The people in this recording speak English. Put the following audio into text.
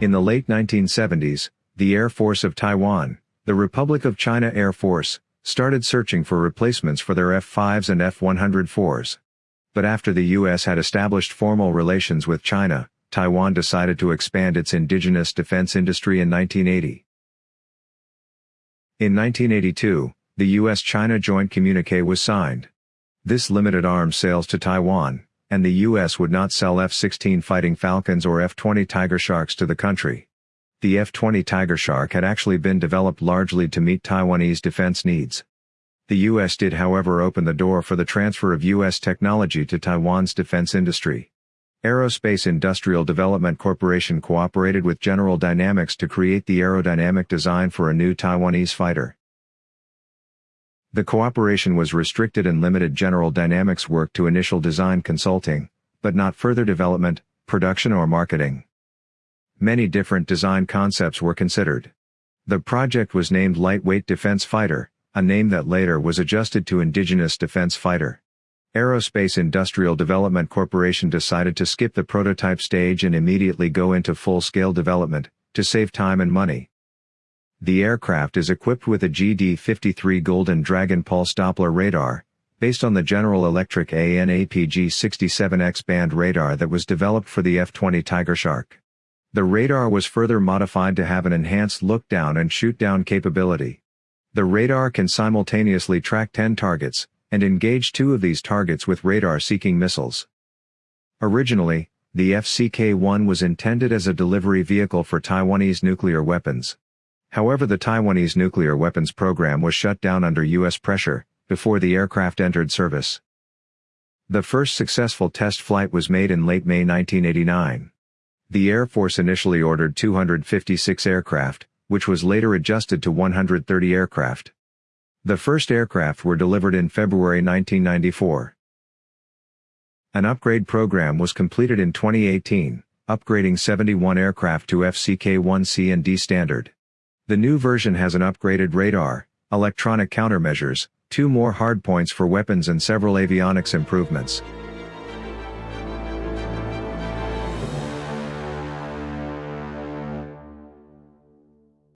In the late 1970s, the Air Force of Taiwan, the Republic of China Air Force, started searching for replacements for their F-5s and F-104s. But after the U.S. had established formal relations with China, Taiwan decided to expand its indigenous defense industry in 1980. In 1982, the U.S.-China Joint Communique was signed. This limited arms sales to Taiwan, and the U.S. would not sell F-16 Fighting Falcons or F-20 Tiger Sharks to the country. The F-20 Tiger Shark had actually been developed largely to meet Taiwanese defense needs. The U.S. did however open the door for the transfer of U.S. technology to Taiwan's defense industry. Aerospace Industrial Development Corporation cooperated with General Dynamics to create the aerodynamic design for a new Taiwanese fighter. The cooperation was restricted and limited General Dynamics work to initial design consulting, but not further development, production or marketing. Many different design concepts were considered. The project was named Lightweight Defense Fighter, a name that later was adjusted to Indigenous Defense Fighter. Aerospace Industrial Development Corporation decided to skip the prototype stage and immediately go into full-scale development, to save time and money. The aircraft is equipped with a GD-53 Golden Dragon pulse Doppler radar, based on the General Electric AN/APG-67X band radar that was developed for the F-20 Tiger Shark. The radar was further modified to have an enhanced look-down and shoot-down capability. The radar can simultaneously track 10 targets, and engage two of these targets with radar-seeking missiles. Originally, the FCK-1 was intended as a delivery vehicle for Taiwanese nuclear weapons. However the Taiwanese nuclear weapons program was shut down under U.S. pressure, before the aircraft entered service. The first successful test flight was made in late May 1989. The Air Force initially ordered 256 aircraft, which was later adjusted to 130 aircraft. The first aircraft were delivered in February 1994. An upgrade program was completed in 2018, upgrading 71 aircraft to FCK-1C and D standard. The new version has an upgraded radar, electronic countermeasures, two more hardpoints for weapons and several avionics improvements.